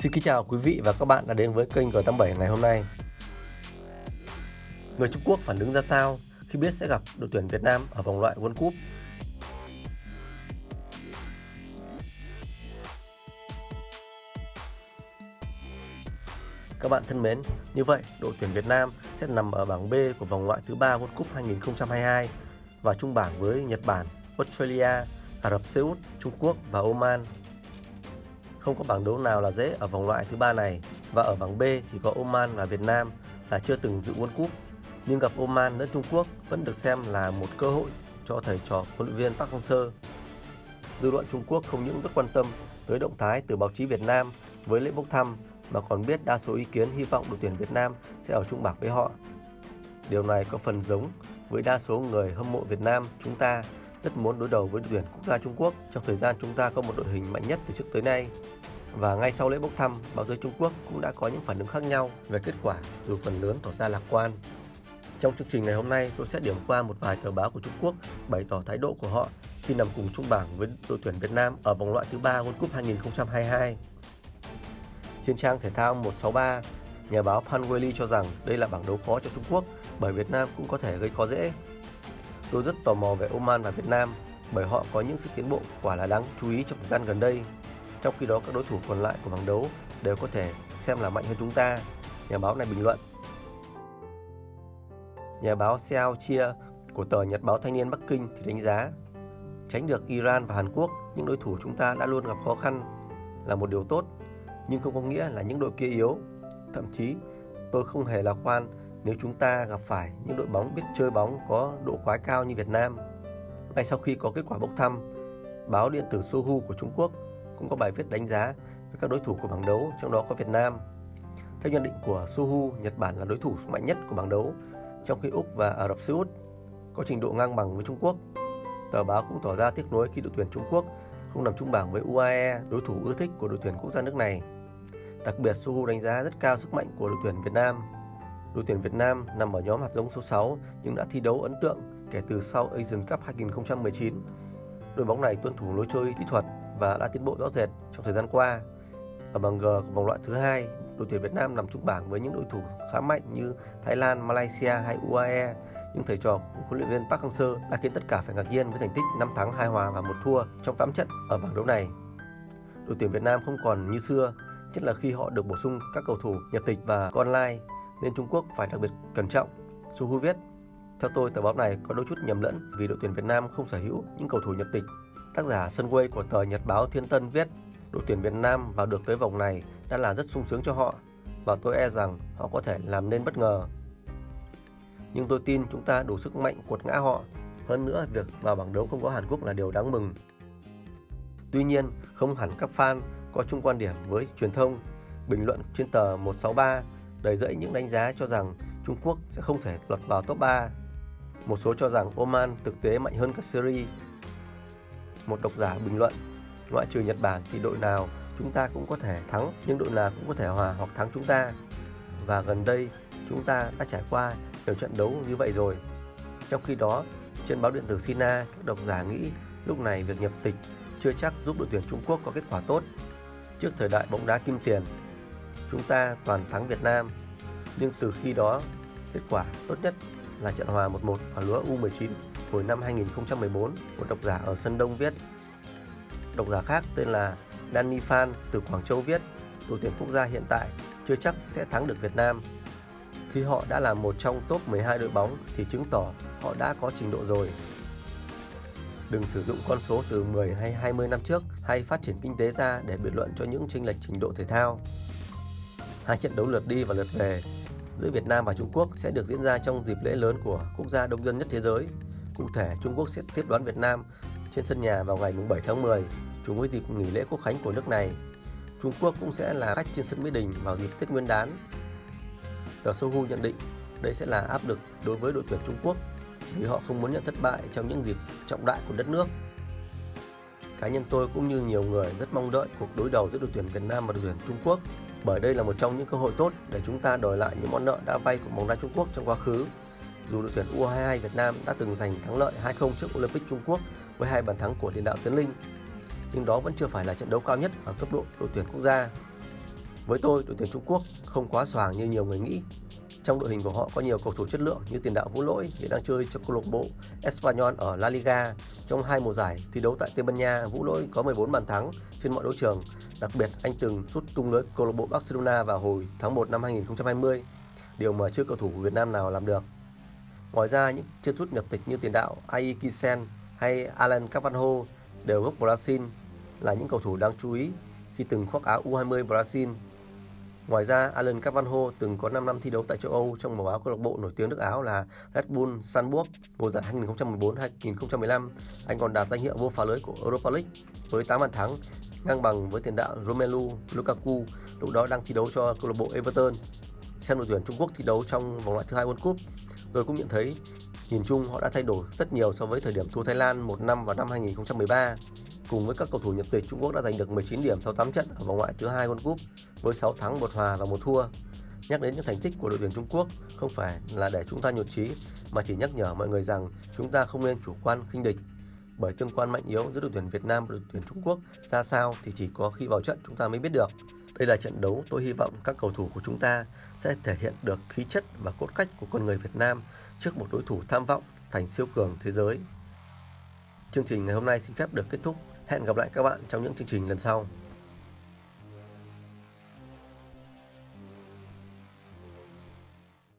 Xin kính chào quý vị và các bạn đã đến với kênh G87 ngày hôm nay. Người Trung Quốc phản ứng ra sao khi biết sẽ gặp đội tuyển Việt Nam ở vòng loại World Cup? Các bạn thân mến, như vậy đội tuyển Việt Nam sẽ nằm ở bảng B của vòng loại thứ ba World Cup 2022 và chung bảng với Nhật Bản, Australia, Ả Rập Xê Út, Trung Quốc và Oman. Không có bảng đấu nào là dễ ở vòng loại thứ ba này và ở bảng B chỉ có Oman và Việt Nam là chưa từng dự World Cup. Nhưng gặp Oman lẫn Trung Quốc vẫn được xem là một cơ hội cho thầy trò huấn luyện viên Park Hang-seo. Dư luận Trung Quốc không những rất quan tâm tới động thái từ báo chí Việt Nam với lễ bốc thăm, mà còn biết đa số ý kiến, hy vọng đội tuyển Việt Nam sẽ ở chung bảng với họ. Điều này có phần giống với đa số người hâm mộ Việt Nam chúng ta rất muốn đối đầu với đội tuyển quốc gia Trung Quốc trong thời gian chúng ta có một đội hình mạnh nhất từ trước tới nay. Và ngay sau lễ bốc thăm, báo giới Trung Quốc cũng đã có những phản ứng khác nhau về kết quả dù phần lớn tỏ ra lạc quan. Trong chương trình ngày hôm nay, tôi sẽ điểm qua một vài tờ báo của Trung Quốc bày tỏ thái độ của họ khi nằm cùng chung bảng với đội tuyển Việt Nam ở vòng loại thứ ba World Cup 2022. Trên trang thể thao 163, nhà báo Pan Weili cho rằng đây là bảng đấu khó cho Trung Quốc bởi Việt Nam cũng có thể gây khó dễ. Tôi rất tò mò về Oman và Việt Nam bởi họ có những sự tiến bộ quả là đáng chú ý trong thời gian gần đây. Trong khi đó các đối thủ còn lại của bảng đấu đều có thể xem là mạnh hơn chúng ta, nhà báo này bình luận. Nhà báo Xiao Chia của tờ Nhật báo Thanh niên Bắc Kinh thì đánh giá tránh được Iran và Hàn Quốc, những đối thủ chúng ta đã luôn gặp khó khăn là một điều tốt, nhưng không có nghĩa là những đội kia yếu. Thậm chí, tôi không hề lạc quan nếu chúng ta gặp phải những đội bóng biết chơi bóng có độ quái cao như Việt Nam. Ngay sau khi có kết quả bốc thăm, báo điện tử Sohu của Trung Quốc cũng có bài viết đánh giá về các đối thủ của bảng đấu, trong đó có Việt Nam. Theo nhận định của Sohu, Nhật Bản là đối thủ mạnh nhất của bảng đấu, trong khi Úc và Ả Rập Xê Út có trình độ ngang bằng với Trung Quốc. Tờ báo cũng tỏ ra tiếc nuối khi đội tuyển Trung Quốc không nằm chung bảng với UAE, đối thủ ưa thích của đội tuyển quốc gia nước này. Đặc biệt, Sohu đánh giá rất cao sức mạnh của đội tuyển Việt Nam Đội tuyển Việt Nam nằm ở nhóm hạt giống số 6 nhưng đã thi đấu ấn tượng kể từ sau Asian Cup 2019. Đội bóng này tuân thủ lối chơi kỹ thuật và đã tiến bộ rõ rệt trong thời gian qua. Ở bảng G của vòng loại thứ hai, đội tuyển Việt Nam nằm chung bảng với những đối thủ khá mạnh như Thái Lan, Malaysia hay UAE. Nhưng thầy trò của huấn luyện viên Park Hang-seo đã khiến tất cả phải ngạc nhiên với thành tích 5 thắng 2 hòa và 1 thua trong 8 trận ở bảng đấu này. Đội tuyển Việt Nam không còn như xưa, nhất là khi họ được bổ sung các cầu thủ nhập tịch và online nên Trung Quốc phải đặc biệt cẩn trọng. Su Hu viết, theo tôi tờ báo này có đôi chút nhầm lẫn vì đội tuyển Việt Nam không sở hữu những cầu thủ nhập tịch. Tác giả Sunway của tờ Nhật báo Thiên Tân viết, đội tuyển Việt Nam vào được tới vòng này đã là rất sung sướng cho họ và tôi e rằng họ có thể làm nên bất ngờ. Nhưng tôi tin chúng ta đủ sức mạnh quật ngã họ. Hơn nữa, việc vào bảng đấu không có Hàn Quốc là điều đáng mừng. Tuy nhiên, không hẳn các fan có chung quan điểm với truyền thông. Bình luận trên tờ 163 đầy dẫy những đánh giá cho rằng Trung Quốc sẽ không thể lọt vào top 3. Một số cho rằng Oman thực tế mạnh hơn cả Syria. Một độc giả bình luận, ngoại trừ Nhật Bản thì đội nào chúng ta cũng có thể thắng nhưng đội nào cũng có thể hòa hoặc thắng chúng ta. Và gần đây chúng ta đã trải qua nhiều trận đấu như vậy rồi. Trong khi đó, trên báo điện tử Sina, các độc giả nghĩ lúc này việc nhập tịch chưa chắc giúp đội tuyển Trung Quốc có kết quả tốt. Trước thời đại bóng đá kim tiền, chúng ta toàn thắng Việt Nam. Nhưng từ khi đó, kết quả tốt nhất là trận hòa 1-1 ở lứa U19 hồi năm 2014, một độc giả ở Sân Đông viết. Độc giả khác tên là Danny Phan từ Quảng Châu viết, đội tuyển quốc gia hiện tại chưa chắc sẽ thắng được Việt Nam. Khi họ đã là một trong top 12 đội bóng thì chứng tỏ họ đã có trình độ rồi. Đừng sử dụng con số từ 10 hay 20 năm trước hay phát triển kinh tế ra để biện luận cho những chênh lệch trình độ thể thao. Hai trận đấu lượt đi và lượt về giữa Việt Nam và Trung Quốc sẽ được diễn ra trong dịp lễ lớn của quốc gia đông dân nhất thế giới. Cụ thể, Trung Quốc sẽ tiếp đón Việt Nam trên sân nhà vào ngày 7 tháng 10, trùng với dịp nghỉ lễ quốc khánh của nước này. Trung Quốc cũng sẽ là khách trên sân Mỹ Đình vào dịp Tết Nguyên đán. Tờ Sohu nhận định đây sẽ là áp lực đối với đội tuyển Trung Quốc vì họ không muốn nhận thất bại trong những dịp trọng đại của đất nước. Cá nhân tôi cũng như nhiều người rất mong đợi cuộc đối đầu giữa đội tuyển Việt Nam và đội tuyển Trung Quốc bởi đây là một trong những cơ hội tốt để chúng ta đòi lại những món nợ đã vay của bóng đá Trung Quốc trong quá khứ. Dù đội tuyển U22 Việt Nam đã từng giành thắng lợi 2-0 trước Olympic Trung Quốc với hai bàn thắng của tiền đạo Tiến Linh, nhưng đó vẫn chưa phải là trận đấu cao nhất ở cấp độ đội tuyển quốc gia. Với tôi, đội tuyển Trung Quốc không quá xoàng như nhiều người nghĩ. Trong đội hình của họ có nhiều cầu thủ chất lượng như tiền đạo Vũ Lỗi hiện đang chơi cho câu lạc bộ Espanyol ở La Liga. Trong hai mùa giải thi đấu tại Tây Ban Nha, Vũ Lỗi có 14 bàn thắng trên mọi đấu trường. Đặc biệt, anh từng sút tung lưới câu lạc bộ Barcelona vào hồi tháng 1 năm 2020, điều mà chưa cầu thủ của Việt Nam nào làm được. Ngoài ra, những chân sút nhập tịch như tiền đạo Ai Kisen hay Alan Carvalho đều gốc Brazil là những cầu thủ đáng chú ý khi từng khoác áo U20 Brazil. Ngoài ra, Alan Carvalho từng có 5 năm thi đấu tại châu Âu trong màu áo câu lạc bộ nổi tiếng nước Áo là Red Bull Salzburg mùa giải 2014-2015. Anh còn đạt danh hiệu vô phá lưới của Europa League với 8 bàn thắng, ngang bằng với tiền đạo Romelu Lukaku lúc đó đang thi đấu cho câu lạc bộ Everton. Xem đội tuyển Trung Quốc thi đấu trong vòng loại thứ hai World Cup, tôi cũng nhận thấy nhìn chung họ đã thay đổi rất nhiều so với thời điểm thua Thái Lan một năm vào năm 2013. Cùng với các cầu thủ nhập tịch, Trung Quốc đã giành được 19 điểm sau 8 trận ở vòng loại thứ hai World Cup với 6 thắng, 1 hòa và 1 thua. Nhắc đến những thành tích của đội tuyển Trung Quốc không phải là để chúng ta nhụt chí mà chỉ nhắc nhở mọi người rằng chúng ta không nên chủ quan khinh địch. Bởi tương quan mạnh yếu giữa đội tuyển Việt Nam và đội tuyển Trung Quốc ra sao thì chỉ có khi vào trận chúng ta mới biết được. Đây là trận đấu tôi hy vọng các cầu thủ của chúng ta sẽ thể hiện được khí chất và cốt cách của con người Việt Nam trước một đối thủ tham vọng, thành siêu cường thế giới. Chương trình ngày hôm nay xin phép được kết thúc. Hẹn gặp lại các bạn trong những chương trình lần sau.